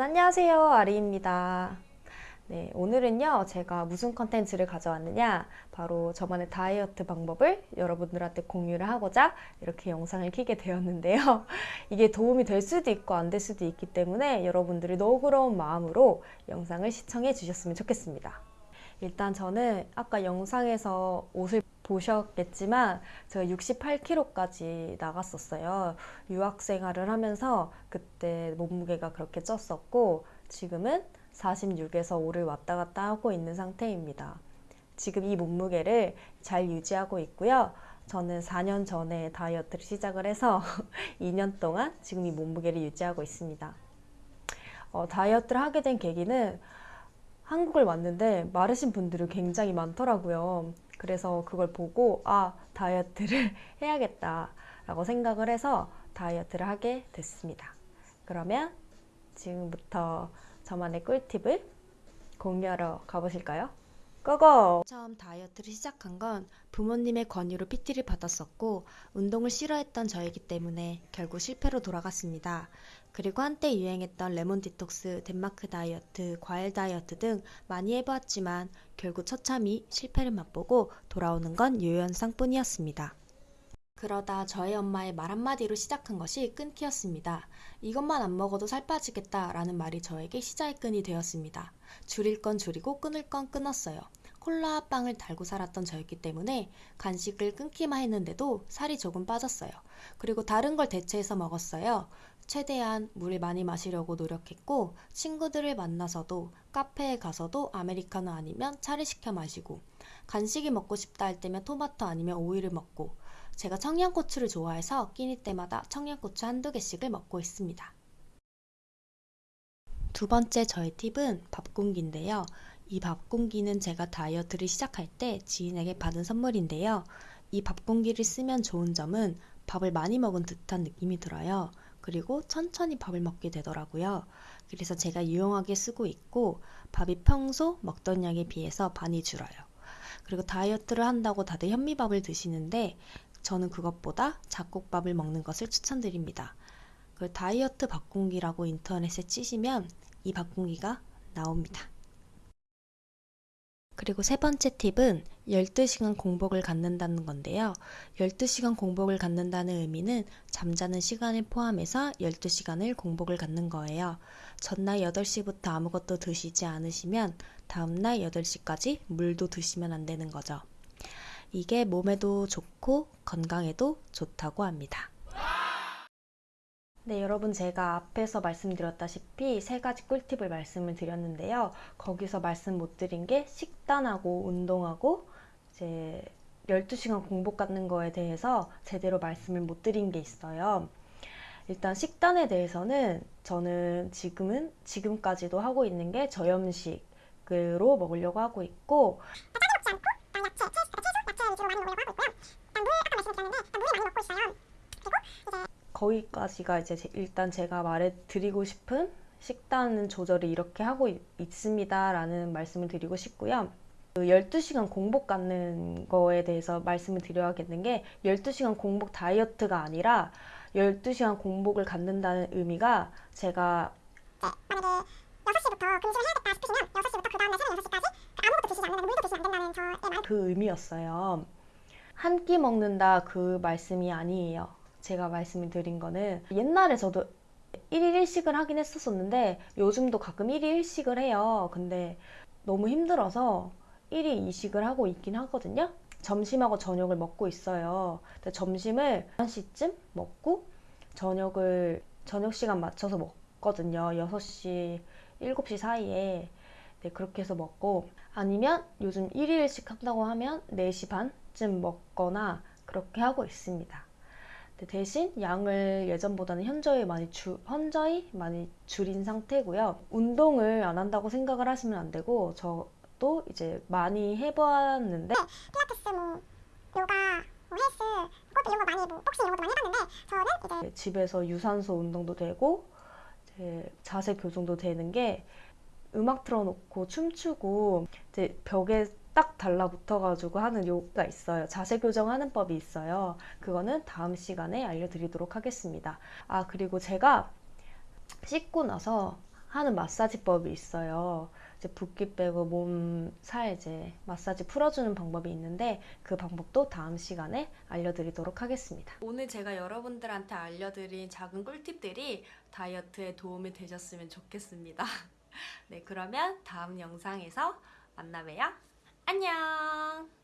짠! 여러분 안녕하세요. 아리입니다. 네, 오늘은요, 제가 무슨 컨텐츠를 가져왔느냐, 바로 저만의 다이어트 방법을 여러분들한테 공유를 하고자 이렇게 영상을 켜게 되었는데요. 이게 도움이 될 수도 있고 안 될 수도 있기 때문에 여러분들이 너그러운 마음으로 영상을 시청해 주셨으면 좋겠습니다. 일단 저는 아까 영상에서 옷을 보셨겠지만 제가 68kg까지 나갔었어요. 유학 생활을 하면서 그때 몸무게가 그렇게 쪘었고 지금은 46에서 5를 왔다 갔다 하고 있는 상태입니다. 지금 이 몸무게를 잘 유지하고 있고요. 저는 4년 전에 다이어트를 시작을 해서 2년 동안 지금 이 몸무게를 유지하고 있습니다. 어, 다이어트를 하게 된 계기는 한국을 왔는데 마르신 분들이 굉장히 많더라고요. 그래서 그걸 보고 아 다이어트를 해야겠다 라고 생각을 해서 다이어트를 하게 됐습니다. 그러면 지금부터 저만의 꿀팁을 공유하러 가보실까요? 고고! 처음 다이어트를 시작한 건 부모님의 권유로 PT를 받았었고 운동을 싫어했던 저이기 때문에 결국 실패로 돌아갔습니다. 그리고 한때 유행했던 레몬 디톡스, 덴마크 다이어트, 과일 다이어트 등 많이 해보았지만 결국 처참히 실패를 맛보고 돌아오는 건 유연상 뿐이었습니다. 그러다 저희 엄마의 말 한마디로 시작한 것이 끊기였습니다. 이것만 안 먹어도 살 빠지겠다 라는 말이 저에게 시작의 끈이 되었습니다. 줄일 건 줄이고 끊을 건 끊었어요. 콜라 빵을 달고 살았던 저였기 때문에 간식을 끊기만 했는데도 살이 조금 빠졌어요. 그리고 다른 걸 대체해서 먹었어요. 최대한 물을 많이 마시려고 노력했고 친구들을 만나서도 카페에 가서도 아메리카노 아니면 차를 시켜 마시고 간식이 먹고 싶다 할 때면 토마토 아니면 오이를 먹고 제가 청양고추를 좋아해서 끼니 때마다 청양고추 한두 개씩을 먹고 있습니다. 두 번째 저의 팁은 밥 공기인데요. 이 밥 공기는 제가 다이어트를 시작할 때 지인에게 받은 선물인데요. 이 밥 공기를 쓰면 좋은 점은 밥을 많이 먹은 듯한 느낌이 들어요. 그리고 천천히 밥을 먹게 되더라고요. 그래서 제가 유용하게 쓰고 있고 밥이 평소 먹던 양에 비해서 많이 줄어요. 그리고 다이어트를 한다고 다들 현미밥을 드시는데 저는 그것보다 잡곡밥을 먹는 것을 추천드립니다. 그 다이어트 밥공기라고 인터넷에 치시면 이 밥공기가 나옵니다. 그리고 세 번째 팁은 12시간 공복을 갖는다는 건데요. 12시간 공복을 갖는다는 의미는 잠자는 시간을 포함해서 12시간을 공복을 갖는 거예요. 전날 8시부터 아무것도 드시지 않으시면 다음날 8시까지 물도 드시면 안 되는 거죠. 이게 몸에도 좋고 건강에도 좋다고 합니다. 네, 여러분 제가 앞에서 말씀드렸다시피 세 가지 꿀팁을 말씀을 드렸는데요. 거기서 말씀 못 드린 게 식단하고 운동하고 이제 12시간 공복 갖는 거에 대해서 제대로 말씀을 못 드린 게 있어요. 일단 식단에 대해서는 저는 지금은 지금까지도 하고 있는 게 저염식으로 먹으려고 하고 있고 거기까지가 이제 일단 제가 말해드리고 싶은 식단 조절을 이렇게 하고 있, 습니다 라는 말씀을 드리고 싶고요. 그 12시간 공복 갖는 거에 대해서 말씀을 드려야겠는 게 12시간 공복 다이어트가 아니라 12시간 공복을 갖는다는 의미가 제가 네, 만약에 6시부터 금식을 해야겠다 싶으시면 6시부터 그 다음날 새벽 6시까지 아무것도 드시지 않는다는 물도 드시지 않는다는 저의 말. 그 의미였어요. 한 끼 먹는다 그 말씀이 아니에요. 제가 말씀을 드린 거는 옛날에 저도 1일 1식을 하긴 했었었는데 요즘도 가끔 1일 1식을 해요. 근데 너무 힘들어서 1일 2식을 하고 있긴 하거든요. 점심하고 저녁을 먹고 있어요. 근데 점심을 1시쯤 먹고 저녁을 저녁 시간 맞춰서 먹거든요. 6시, 7시 사이에 네, 그렇게 해서 먹고 아니면 요즘 1일 1식 한다고 하면 4시 반쯤 먹거나 그렇게 하고 있습니다. 대신 양을 예전보다는 현저히 많이 주, 현저히 많이 줄인 상태고요. 운동을 안 한다고 생각을 하시면 안 되고 저도 이제 많이 해보았는데 네, 필라테스, 뭐 요가, 뭐 헬스, 그것도 이런 거 많이 뭐 복싱 이런 것도 많이 해봤는데 저는 이제 집에서 유산소 운동도 되고 자세 교정도 되는 게 음악 틀어놓고 춤추고 이제 벽에 딱 달라붙어가지고 하는 요가 있어요. 자세 교정하는 법이 있어요. 그거는 다음 시간에 알려드리도록 하겠습니다. 아 그리고 제가 씻고 나서 하는 마사지법이 있어요. 이제 붓기 빼고 몸살 이제 마사지 풀어주는 방법이 있는데 그 방법도 다음 시간에 알려드리도록 하겠습니다. 오늘 제가 여러분들한테 알려드린 작은 꿀팁들이 다이어트에 도움이 되셨으면 좋겠습니다. 네, 그러면 다음 영상에서 만나봬요. 안녕!